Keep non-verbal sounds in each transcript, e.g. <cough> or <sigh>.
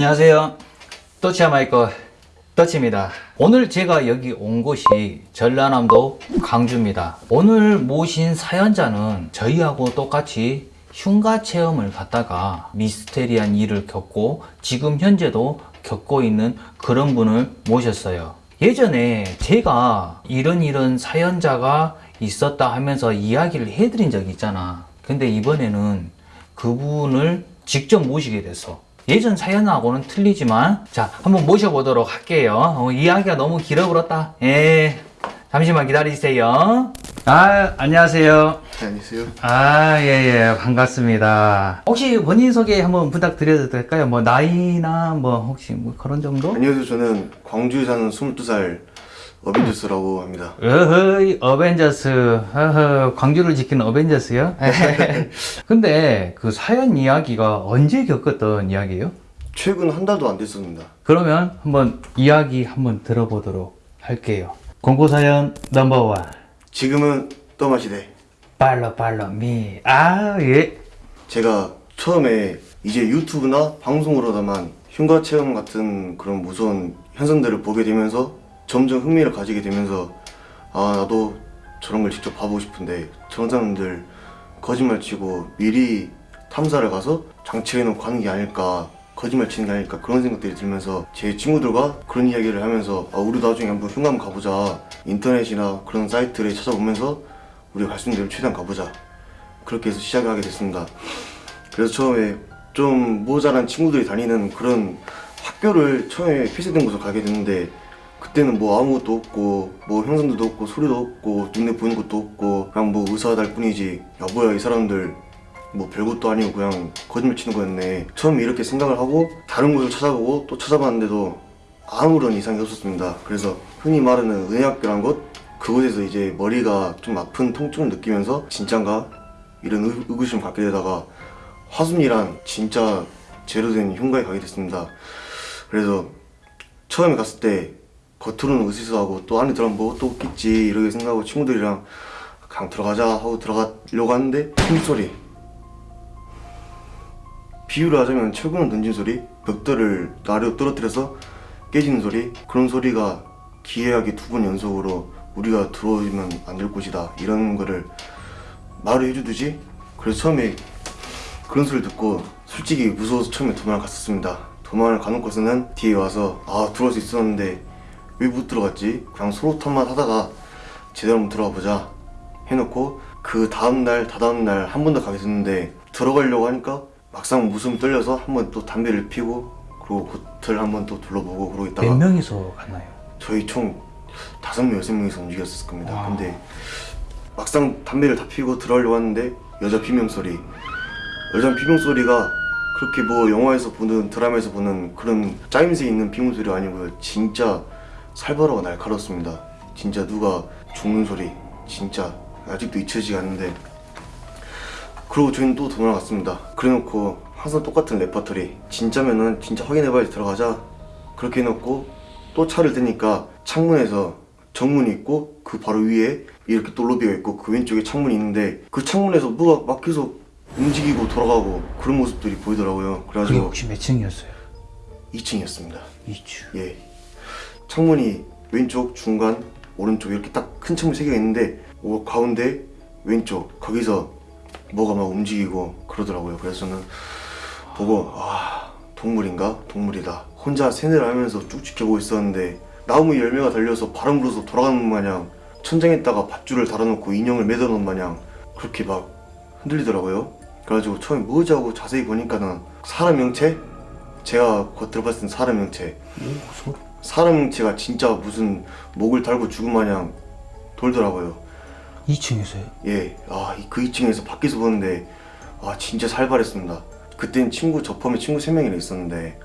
안녕하세요. 또치아마이커 떠치입니다. 오늘 제가 여기 온 곳이 전라남도 광주입니다. 오늘 모신 사연자는 저희하고 똑같이 흉가 체험을 갔다가 미스테리한 일을 겪고 지금 현재도 겪고 있는 그런 분을 모셨어요. 예전에 제가 이런 이런 사연자가 있었다 하면서 이야기를 해드린 적이 있잖아. 근데 이번에는 그분을 직접 모시게 됐어. 예전 사연하고는 틀리지만 자 한번 모셔보도록 할게요. 어, 이야기가 너무 길어버렸다. 예, 잠시만 기다리세요. 아 안녕하세요. 네, 안녕하세요. 아, 예, 예, 반갑습니다. 혹시 본인 소개 한번 부탁드려도 될까요? 뭐, 나이나 뭐, 혹시 뭐 그런 정도? 안녕하세요. 저는 광주에 사는 22살 어벤져스라고 합니다. 어허이, 어벤져스. 어허, 광주를 지키는 어벤져스요? <laughs> 근데 그 사연 이야기가 언제 겪었던 이야기예요? 최근 한 달도 안 됐습니다. 그러면 한번 이야기 한번 들어보도록 할게요. 공고사연 넘버원. 지금은 떠마시대. 팔로, 팔로, 미. 아, 예. 제가 처음에 이제 유튜브나 방송으로다만 흉가 체험 같은 그런 무서운 현상들을 보게 되면서 점점 흥미를 가지게 되면서 아 나도 저런 걸 직접 봐보고 싶은데 저런 사람들 거짓말 치고 미리 탐사를 가서 장치해 놓고 하는 게 아닐까 거짓말 치는 게 아닐까 그런 생각들이 들면서 제 친구들과 그런 이야기를 하면서 아 우리 나중에 한번 한번 가보자 인터넷이나 그런 사이트를 찾아보면서 우리가 갈 수 있는 대로 최대한 가보자. 그렇게 해서 시작을 하게 됐습니다. 그래서 처음에 좀 모자란 친구들이 다니는 그런 학교를 처음에 폐쇄된 곳을 가게 됐는데 그때는 뭐 아무것도 없고 뭐 형상들도 없고 소리도 없고 눈에 보이는 것도 없고 그냥 뭐 의사달 뿐이지. 야 뭐야 이 사람들. 뭐 별것도 아니고 그냥 거짓말 치는 거였네. 처음에 이렇게 생각을 하고 다른 곳을 찾아보고 또 찾아봤는데도 아무런 이상이 없었습니다. 그래서 흔히 말하는 은혜학교란 곳 그곳에서 이제 머리가 좀 아픈 통증을 느끼면서 진짠가? 이런 의, 의구심을 갖게 되다가 화순이란 진짜 제로 된 흉가에 가게 됐습니다. 그래서 처음에 갔을 때 겉으로는 으스스하고 또 안에 들어가면 뭐또 없겠지 이렇게 생각하고 친구들이랑 그냥 들어가자 하고 들어가려고 하는데 핑소리. 비유를 하자면 철근을 던진 소리 벽돌을 아래로 떨어뜨려서 깨지는 소리 그런 소리가 기이하게 두 번 연속으로 우리가 들어오면 안 될 곳이다. 이런 거를 말을 해주듯이 그래서 처음에 그런 소리를 듣고 솔직히 무서워서 처음에 도망을 갔었습니다. 도망을 가놓고서는 뒤에 와서 아 들어올 수 있었는데 왜 못 들어갔지? 그냥 서로 탓만 하다가 제대로 한번 들어가 보자 해놓고 그 다음날 다다음날 한 번 더 가게 됐는데 들어가려고 하니까 막상 무슨 떨려서 한 번 또 담배를 피고 그리고 호텔 한 번 또 둘러보고 그러고 있다가 몇 명이서 갔나요? 저희 총 다섯 명 여섯 명이서 움직였을 겁니다. 와. 근데 막상 담배를 다 피고 들어가려고 하는데 여자 비명 소리, 여자 비명 소리가 그렇게 뭐 영화에서 보는 드라마에서 보는 그런 짜임새 있는 비명 소리가 아니고요. 진짜 살벌하고 날카롭습니다. 진짜 누가 죽는 소리, 진짜 아직도 잊혀지지 않는데. 그리고 저희는 또 도망갔습니다. 그래놓고 항상 똑같은 레퍼토리. 진짜면은 진짜 확인해봐야지 들어가자. 그렇게 해놓고 또 차를 대니까 창문에서 정문이 있고 그 바로 위에 이렇게 또 로비가 있고 그 왼쪽에 창문이 있는데 그 창문에서 뭐가 막 계속 움직이고 돌아가고 그런 모습들이 보이더라고요. 그래가지고 혹시 몇 층이었어요? 2층이었습니다. 2층. 예. 창문이 왼쪽, 중간, 오른쪽 이렇게 딱 큰 창문 세 개가 있는데 오, 가운데 왼쪽 거기서 뭐가 막 움직이고 그러더라고요. 그래서 저는 보고 아 동물인가? 동물이다. 혼자 세뇌를 하면서 쭉 지켜보고 있었는데 나무 열매가 달려서 바람 불어서 돌아가는 것 마냥 천장에다가 밧줄을 달아놓고 인형을 매달아놓은 마냥 그렇게 막 흔들리더라고요. 그래가지고 처음에 뭐지 하고 자세히 보니까는 사람 형체? 제가 겉으로 봤을 땐 사람 형체 오, 소리. 사람 형체가 진짜 무슨 목을 달고 죽은 마냥 돌더라고요. 2층에서요? 예, 아, 이- 그 2층에서 밖에서 보는데, 아, 진짜 살벌했습니다. 그땐 친구, 저 포함해 친구 3명이나 있었는데,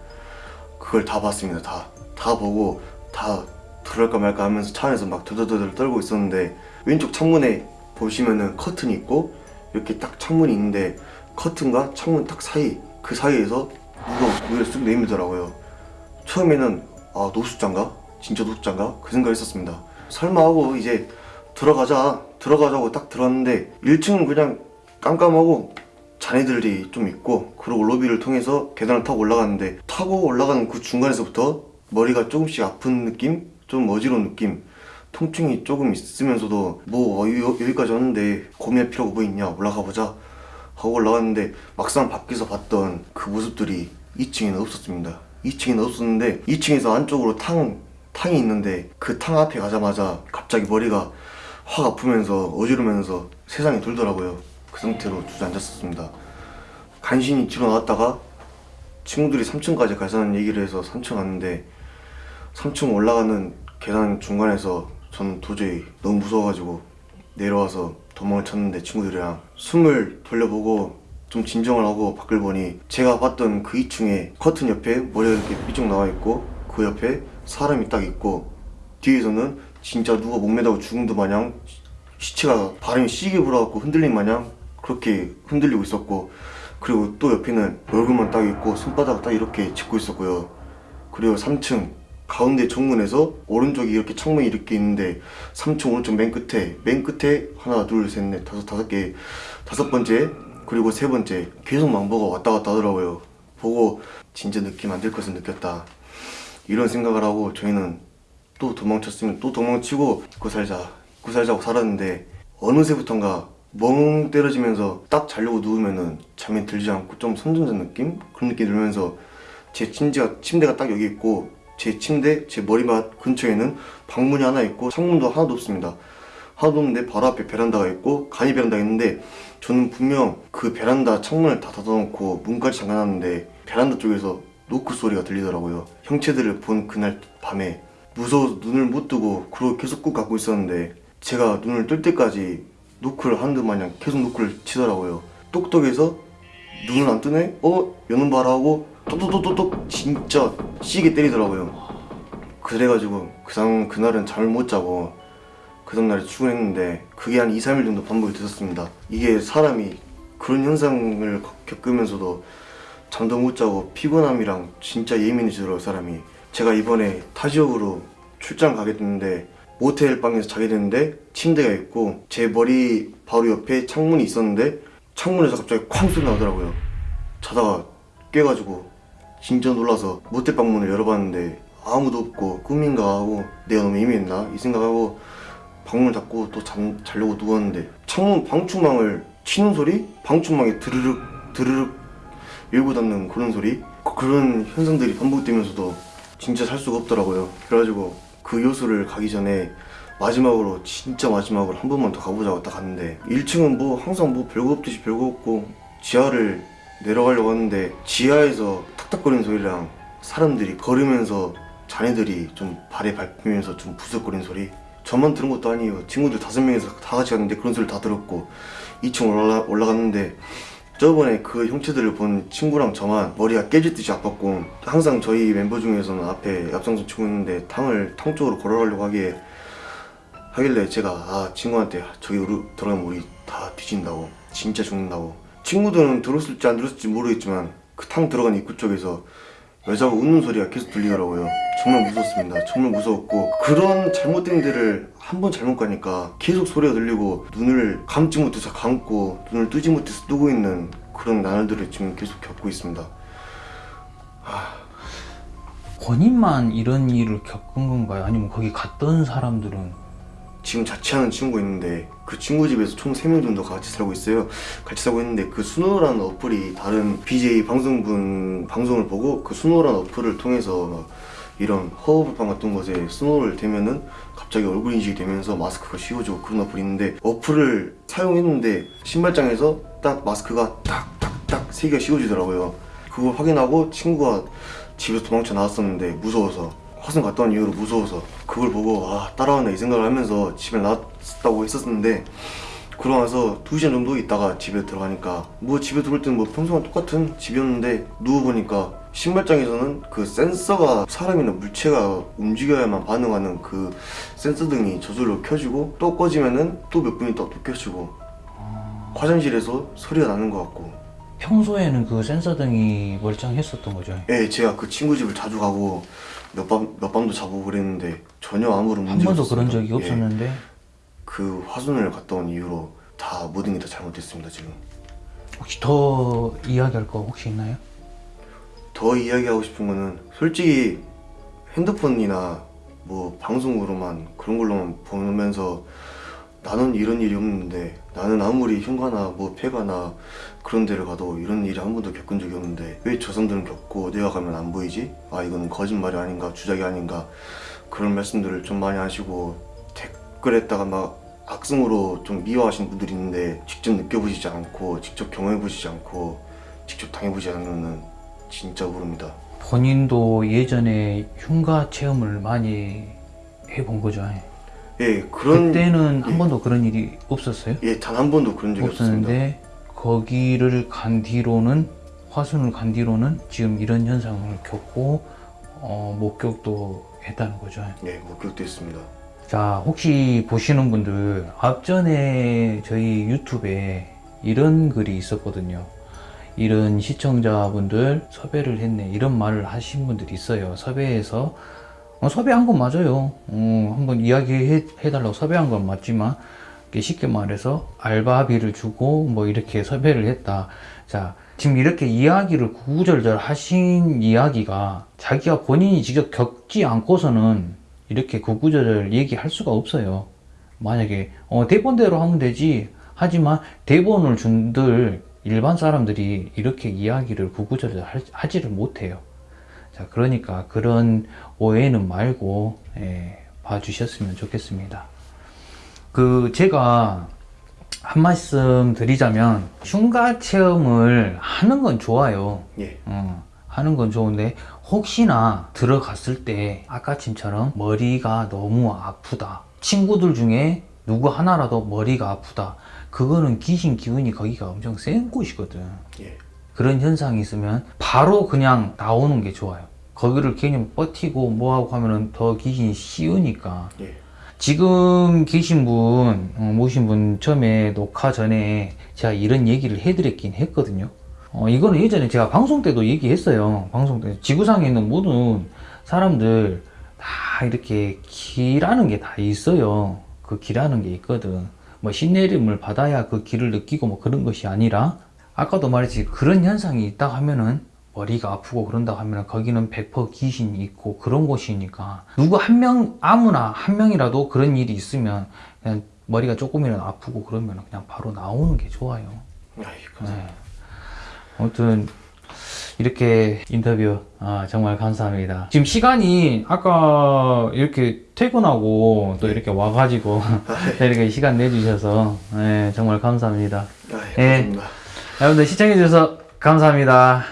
그걸 다 봤습니다. 다. 다 보고, 다 들어갈까 말까 하면서 차 안에서 막 더더더덜 떨고 있었는데, 왼쪽 창문에 보시면은 커튼이 있고, 이렇게 딱 창문이 있는데, 커튼과 창문 딱 사이, 그 사이에서 누가 고개를 쑥 내밀더라고요. 처음에는, 아, 노숙자인가? 진짜 노숙자인가? 그 생각을 했었습니다. 설마 하고 이제 들어가자 들어가자고 딱 들어갔는데 1층은 그냥 깜깜하고 잔해들이 좀 있고 그리고 로비를 통해서 계단을 타고 올라가는데 타고 올라가는 그 중간에서부터 머리가 조금씩 아픈 느낌? 좀 어지러운 느낌 통증이 조금 있으면서도 뭐 어, 여- 여기까지 왔는데 고민할 필요가 뭐 있냐 올라가 보자 하고 올라갔는데 막상 밖에서 봤던 그 모습들이 2층에는 없었습니다 2층에는 없었는데 2층에서 안쪽으로 탕, 탕이 있는데 그 탕 앞에 가자마자 갑자기 머리가 확 아프면서 어지르면서 세상이 돌더라고요. 그 상태로 주저앉았었습니다. 간신히 뒤로 나왔다가 친구들이 3층까지 가자는 얘기를 해서 3층 갔는데 3층 올라가는 계단 중간에서 저는 도저히 너무 무서워가지고 내려와서 도망을 쳤는데 친구들이랑 숨을 돌려보고 좀 진정을 하고 밖을 보니 제가 봤던 그 2층에 커튼 옆에 머리가 이렇게 삐쭉 나와 있고 그 옆에 사람이 딱 있고 뒤에서는 진짜 누가 목매다고 듯 마냥 시체가 바람이 시게 불어갖고 흔들린 마냥 그렇게 흔들리고 있었고 그리고 또 옆에는 얼굴만 딱 있고 손바닥 딱 이렇게 짚고 있었고요. 그리고 3층 가운데 정문에서 오른쪽이 이렇게 창문이 이렇게 있는데 3층 오른쪽 맨 끝에 맨 끝에 하나 둘 셋 넷 다섯 다섯 개 다섯 번째 그리고 세 번째 계속 망보가 왔다 갔다 하더라고요. 보고 진짜 느낌 안 될 것을 느꼈다. 이런 생각을 하고 저희는 또 도망쳤으면 또 도망치고 입고 살자 입고 살자고 살았는데 어느새부턴가 멍 때려지면서 딱 자려고 누우면은 잠이 들지 않고 좀 선전전 느낌? 그런 느낌이 들면서 제 침대가, 침대가 딱 여기 있고 제 침대, 제 머리맡 근처에는 방문이 하나 있고 창문도 하나도 없습니다 하나도 없는데 바로 앞에 베란다가 있고 간이 베란다가 있는데 저는 분명 그 베란다 창문을 다 닫아놓고 문까지 잠가놨는데 베란다 쪽에서 노크 소리가 들리더라고요 형체들을 본 그날 밤에 무서워서 눈을 못 뜨고 그러고 계속 꾹 감고 있었는데 제가 눈을 뜰 때까지 노크를 하는 듯 마냥 계속 노크를 치더라고요 똑똑해서 눈을 안 뜨네? 어? 요놈 봐라 하고 똑똑똑똑똑 진짜 시게 때리더라고요 그래가지고 그 상, 그날은 잠을 못 자고 그 다음날에 출근했는데 그게 한 2, 3일 정도 반복이 됐었습니다. 이게 사람이 그런 현상을 겪으면서도 잠도 못 자고 피곤함이랑 진짜 예민해지더라고요 사람이. 제가 이번에 타 지역으로 출장 가게 됐는데 모텔 방에서 자게 됐는데 침대가 있고 제 머리 바로 옆에 창문이 있었는데 창문에서 갑자기 쾅 소리 나더라고요. 자다가 깨가지고 진짜 놀라서 모텔 방문을 열어봤는데 아무도 없고 꿈인가 하고 내가 너무 예민했나? 이 생각하고 방문을 닫고 또 잠, 자려고 누웠는데 창문 방충망을 치는 소리? 방충망이 드르륵 드르륵 열고 닫는 그런 소리? 그- 그런 현상들이 반복되면서도 진짜 살 수가 없더라고요 그래가지고 그 요소를 가기 전에 마지막으로 진짜 마지막으로 한 번만 더 가보자고 딱 갔는데 1층은 뭐 항상 뭐 별거 없듯이 별거 없고 지하를 내려가려고 하는데 지하에서 탁탁거리는 소리랑 사람들이 걸으면서 자네들이 좀 발에 밟히면서 좀 부스럭거리는 소리 저만 들은 것도 아니에요. 친구들 다섯 명이서 다 같이 갔는데 그런 소리 다 들었고 2층 올라, 올라갔는데 저번에 그 형체들을 본 친구랑 저만 머리가 깨질 듯이 아팠고 항상 저희 멤버 중에서는 앞에 앞장서 치고 있는데 탕을 탕 쪽으로 걸어가려고 하기에 하길래 제가 아 친구한테 저기 들어가면 우리 다 뒤진다고 진짜 죽는다고. 친구들은 들었을지 안 들었을지 모르겠지만 그 탕 들어간 입구 쪽에서 여자가 웃는 소리가 계속 들리더라고요. 정말 무서웠습니다. 정말 무서웠고 그런 잘못된 데를 한 번 잘못 가니까 계속 소리가 들리고 눈을 감지 못해서 감고 눈을 뜨지 못해서 뜨고 있는 그런 나날들을 지금 계속 겪고 있습니다. 본인만 이런 일을 겪은 건가요? 아니면 거기 갔던 사람들은 지금 자취하는 친구 있는데 그 친구 집에서 총 3명 정도 같이 살고 있어요. 같이 살고 있는데 그 수노라는 어플이 다른 BJ 방송분 방송을 보고 그 수노라는 어플을 통해서 막 이런 허브방 같은 곳에 스노를 대면은 갑자기 얼굴 인식이 되면서 마스크가 씌워지고 그런 어플이 있는데 어플을 사용했는데 신발장에서 딱 마스크가 딱딱딱 세 개가 씌워지더라고요. 그걸 확인하고 친구가 집에서 도망쳐 나왔었는데 무서워서 화성 갔다 온 이후로 무서워서 그걸 보고 아 따라왔네 이 생각을 하면서 집에 나왔다고 했었는데 그러고 나서 2시간 정도 있다가 집에 들어가니까 뭐 집에 들어올 때는 뭐 평소랑 똑같은 집이었는데 누워보니까 신발장에서는 그 센서가 사람이나 물체가 움직여야만 반응하는 그 센서 등이 저절로 켜지고 또 꺼지면은 또 몇 분 있다 또 켜지고 화장실에서 소리가 나는 것 같고 평소에는 그 센서 등이 멀쩡했었던 거죠? 예 제가 그 친구 집을 자주 가고 몇 밤 몇 밤도 자고 그랬는데 전혀 아무런 한 문제가 번도 그런. 적이 예. 없었는데 그 화순을 갔다 온 이후로 다 모든 게 다 잘못됐습니다 지금 혹시 더 이야기할 거 혹시 있나요? 더 이야기하고 싶은 거는 솔직히 핸드폰이나 뭐 방송으로만 그런 걸로만 보면서 나는 이런 일이 없는데 나는 아무리 흉가나 뭐 폐가나 그런 데를 가도 이런 일이 한 번도 겪은 적이 없는데 왜 저 사람들은 겪고 내가 가면 안 보이지? 아 이건 거짓말이 아닌가 주작이 아닌가 그런 말씀들을 좀 많이 하시고 댓글에다가 막 악성으로 좀 미워하시는 분들이 있는데 직접 느껴보시지 않고 직접 경험해보시지 않고 직접 당해보지 않으면 진짜 모릅니다 본인도 예전에 흉가 체험을 많이 해본 거죠. 예 그런 그때는 한 예. 번도 그런 일이 없었어요? 예 단 한 번도 그런 적이 없었는데 거기를 간 뒤로는 화순을 간 뒤로는 지금 이런 현상을 겪고 어, 목격도 했다는 거죠. 예 목격됐습니다 자 혹시 보시는 분들 앞전에 저희 유튜브에 이런 글이 있었거든요. 이런 시청자분들 섭외를 했네 이런 말을 하신 분들이 있어요. 섭외해서 어, 섭외한 건 맞아요. 어, 한번 이야기해 달라고 섭외한 건 맞지만 쉽게 말해서 알바비를 주고 뭐 이렇게 섭외를 했다. 자 지금 이렇게 이야기를 구구절절 하신 이야기가 자기가 본인이 직접 겪지 않고서는 이렇게 구구절절 얘기할 수가 없어요. 만약에 어, 대본대로 하면 되지. 하지만 대본을 준들 일반 사람들이 이렇게 이야기를 구구절절 할- 하지를 못해요. 자, 그러니까 그런 오해는 말고 예, 봐주셨으면 좋겠습니다. 그 제가 한 말씀 드리자면 흉가 체험을 하는 건 좋아요. 예 어, 하는 건 좋은데 혹시나 들어갔을 때 아까침처럼 머리가 너무 아프다 친구들 중에 누구 하나라도 머리가 아프다 그거는 귀신 기운이 거기가 엄청 센 곳이거든 예. 그런 현상이 있으면 바로 그냥 나오는 게 좋아요 거기를 괜히 버티고 뭐하고 하면은 더 귀신이 씌우니까 예. 지금 계신 분, 어, 모신 분 처음에 녹화 전에 제가 이런 얘기를 해드렸긴 했거든요. 어, 이거는 예전에 제가 방송 때도 얘기했어요. 방송 때. 지구상에 있는 모든 사람들 다 이렇게 기라는 게 다 있어요. 그 기라는 게 있거든. 뭐 신내림을 받아야 그 기를 느끼고 뭐 그런 것이 아니라 아까도 말했지 그런 현상이 있다 하면은 머리가 아프고 그런다 하면 거기는 100% 귀신이 있고 그런 곳이니까 누구 한 명 아무나 한 명이라도 그런 일이 있으면 그냥 머리가 조금이라도 아프고 그러면 그냥 바로 나오는 게 좋아요. 아이 감사합니다 네. 아무튼 이렇게 인터뷰 아, 정말 감사합니다. 지금 시간이 아까 이렇게 퇴근하고 또 이렇게 와가지고 <laughs> 이렇게 시간 내주셔서 네, 정말 감사합니다. 아이 예. 감사합니다 여러분들 시청해주셔서 감사합니다.